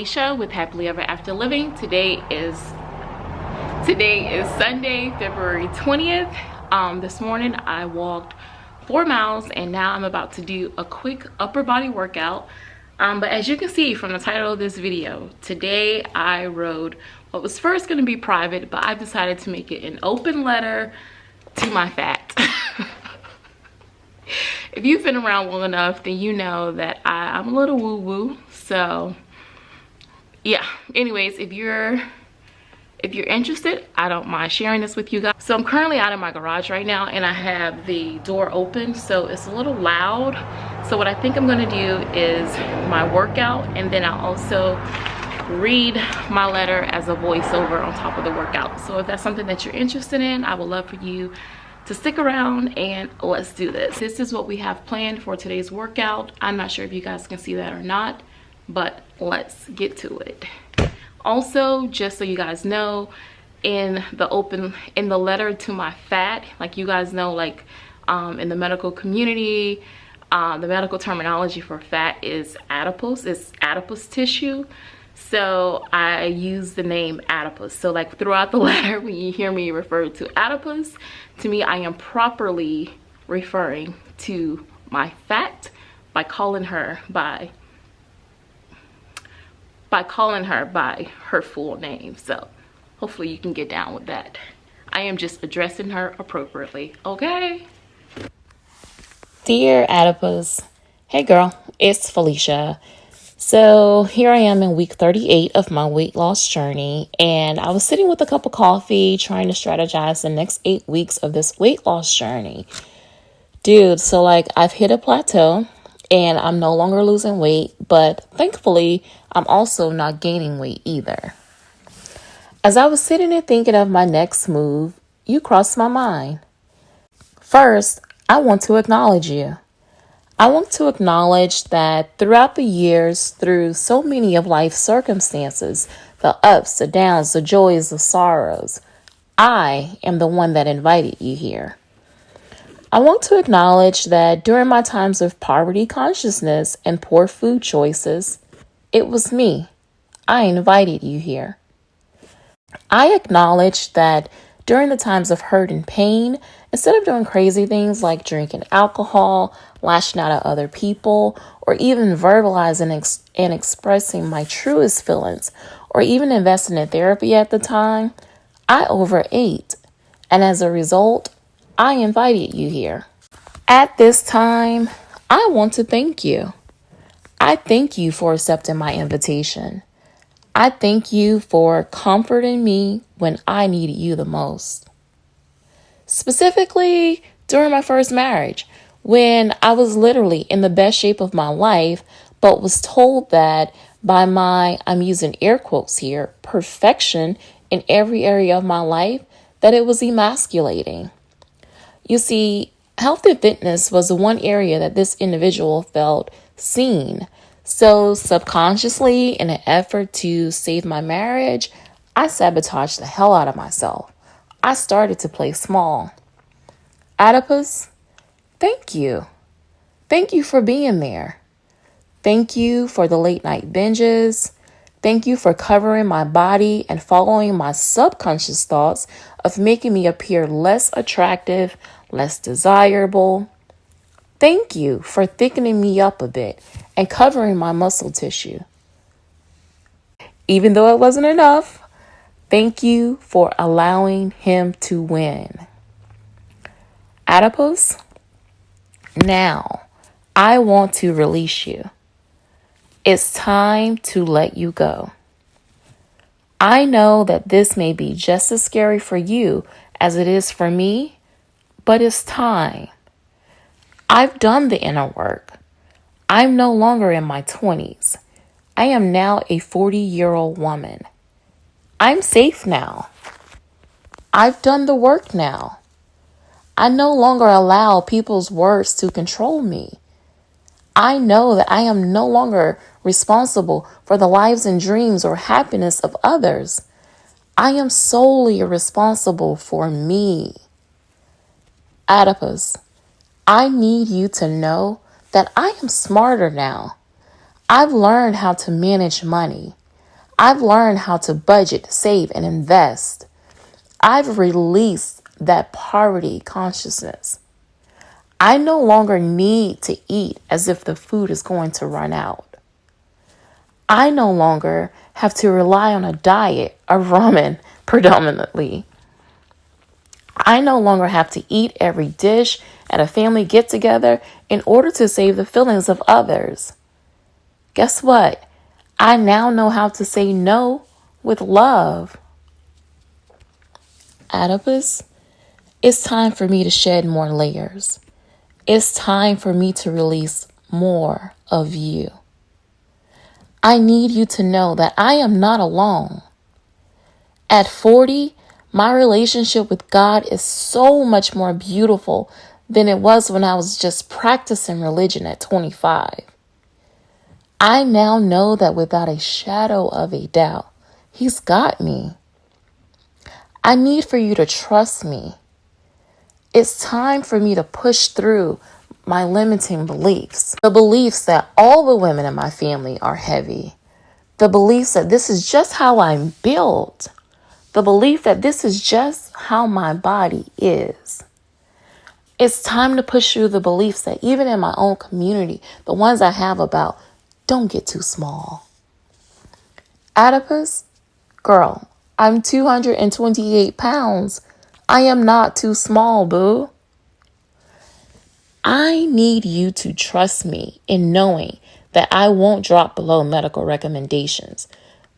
Felicia with Happily Ever After Living. Today is today is Sunday, February 20th. Um, this morning I walked four miles and now I'm about to do a quick upper body workout. Um, but as you can see from the title of this video, today I rode what was first going to be private, but I've decided to make it an open letter to my fat. if you've been around long enough, then you know that I, I'm a little woo-woo so anyways if you're if you're interested i don't mind sharing this with you guys. So i'm currently out of my garage right now and i have the door open so it's a little loud. So what i think i'm going to do is my workout and then i'll also read my letter as a voiceover on top of the workout. So if that's something that you're interested in i would love for you to stick around and let's do this. This is what we have planned for today's workout. I'm not sure if you guys can see that or not but let's get to it also just so you guys know in the open in the letter to my fat like you guys know like um, in the medical community uh, the medical terminology for fat is adipose it's adipose tissue. So i use the name adipose. So like throughout the letter when you hear me refer to adipose to me i am properly referring to my fat by calling her by by calling her by her full name. So hopefully you can get down with that. I am just addressing her appropriately, okay? Dear Adipose, hey girl, it's Felicia. So here I am in week 38 of my weight loss journey, and I was sitting with a cup of coffee trying to strategize the next eight weeks of this weight loss journey. Dude, so like I've hit a plateau and I'm no longer losing weight, but thankfully, I'm also not gaining weight either. As I was sitting and thinking of my next move, you crossed my mind. First, I want to acknowledge you. I want to acknowledge that throughout the years, through so many of life's circumstances, the ups, the downs, the joys, the sorrows, I am the one that invited you here. I want to acknowledge that during my times of poverty consciousness and poor food choices, it was me. I invited you here. I acknowledge that during the times of hurt and pain, instead of doing crazy things like drinking alcohol, lashing out at other people, or even verbalizing ex- and expressing my truest feelings, or even investing in therapy at the time, I overate. And as a result, I invited you here. At this time, I want to thank you. I thank you for accepting my invitation. I thank you for comforting me when I needed you the most. Specifically, during my first marriage, when I was literally in the best shape of my life, but was told that by my, I'm using air quotes here, perfection in every area of my life, that it was emasculating. You see, health and fitness was the one area that this individual felt seen. So, subconsciously, in an effort to save my marriage, I sabotaged the hell out of myself. I started to play small. Adipose, thank you. Thank you for being there. Thank you for the late night binges. Thank you for covering my body and following my subconscious thoughts of making me appear less attractive, less desirable. Thank you for thickening me up a bit and covering my muscle tissue. Even though it wasn't enough, thank you for allowing him to win. Adipose, now I want to release you. It's time to let you go. I know that this may be just as scary for you as it is for me but it's time. I've done the inner work. I'm no longer in my 20s. I am now a 40 year old woman. I'm safe now. I've done the work now. I no longer allow people's words to control me. I know that I am no longer responsible for the lives and dreams or happiness of others. I am solely responsible for me. Adipose, I need you to know that I am smarter now. I've learned how to manage money. I've learned how to budget, save, and invest. I've released that poverty consciousness. I no longer need to eat as if the food is going to run out. I no longer have to rely on a diet of ramen predominantly. I no longer have to eat every dish at a family get together in order to save the feelings of others. Guess what? I now know how to say no with love. Adipose, it's time for me to shed more layers. It's time for me to release more of you. I need you to know that I am not alone. At 40, my relationship with God is so much more beautiful than it was when I was just practicing religion at 25. I now know that without a shadow of a doubt, He's got me. I need for you to trust me. It's time for me to push through my limiting beliefs. The beliefs that all the women in my family are heavy. The beliefs that this is just how I'm built. The belief that this is just how my body is. It's time to push through the beliefs that even in my own community, the ones I have about don't get too small. Adipose, girl, I'm 228 pounds. I am not too small, boo. I need you to trust me in knowing that I won't drop below medical recommendations.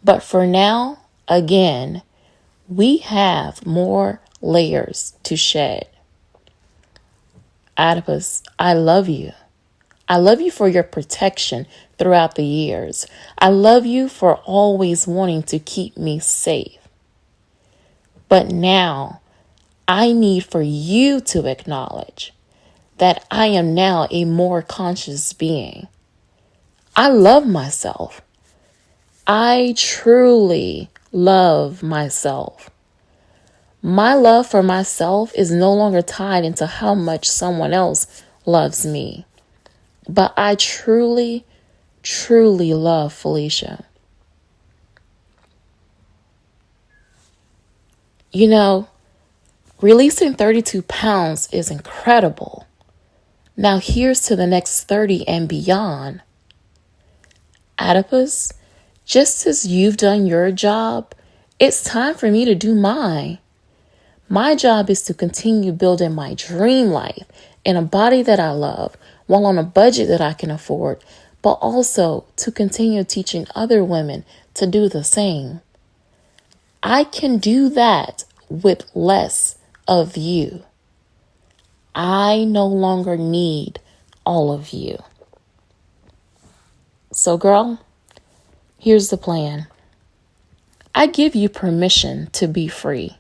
But for now, again, we have more layers to shed. Adipose, I love you. I love you for your protection throughout the years. I love you for always wanting to keep me safe. But now I need for you to acknowledge that I am now a more conscious being. I love myself. I truly love myself. My love for myself is no longer tied into how much someone else loves me. But I truly, truly love Felicia. You know, releasing 32 pounds is incredible. Now, here's to the next 30 and beyond. Adipose, just as you've done your job, it's time for me to do mine. My job is to continue building my dream life in a body that I love while on a budget that I can afford, but also to continue teaching other women to do the same. I can do that with less of you. I no longer need all of you. So, girl, here's the plan I give you permission to be free.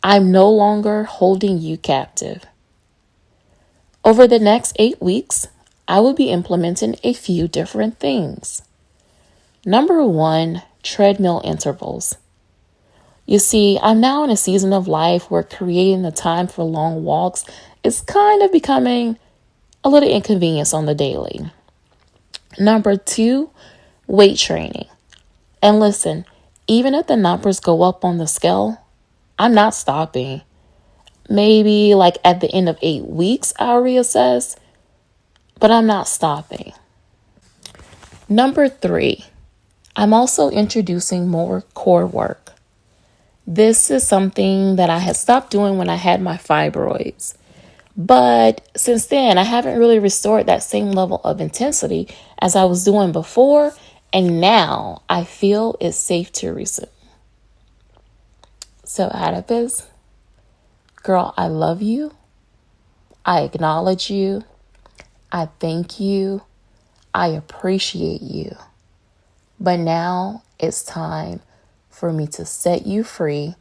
I'm no longer holding you captive. Over the next eight weeks, I will be implementing a few different things. Number one, treadmill intervals. You see, I'm now in a season of life where creating the time for long walks is kind of becoming a little inconvenience on the daily. Number two, weight training. And listen, even if the numbers go up on the scale, I'm not stopping. Maybe like at the end of eight weeks, I'll reassess, but I'm not stopping. Number three, I'm also introducing more core work. This is something that I had stopped doing when I had my fibroids. But since then, I haven't really restored that same level of intensity as I was doing before. And now I feel it's safe to resume. So, Adipose, girl, I love you. I acknowledge you. I thank you. I appreciate you. But now it's time for me to set you free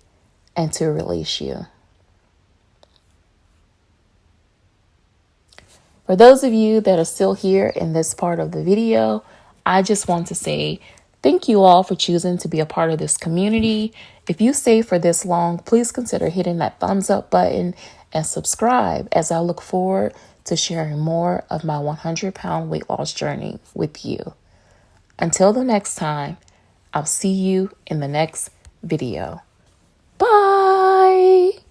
and to release you. For those of you that are still here in this part of the video, I just want to say thank you all for choosing to be a part of this community. If you stay for this long, please consider hitting that thumbs up button and subscribe as I look forward to sharing more of my 100 pound weight loss journey with you. Until the next time, I'll see you in the next video. Bye!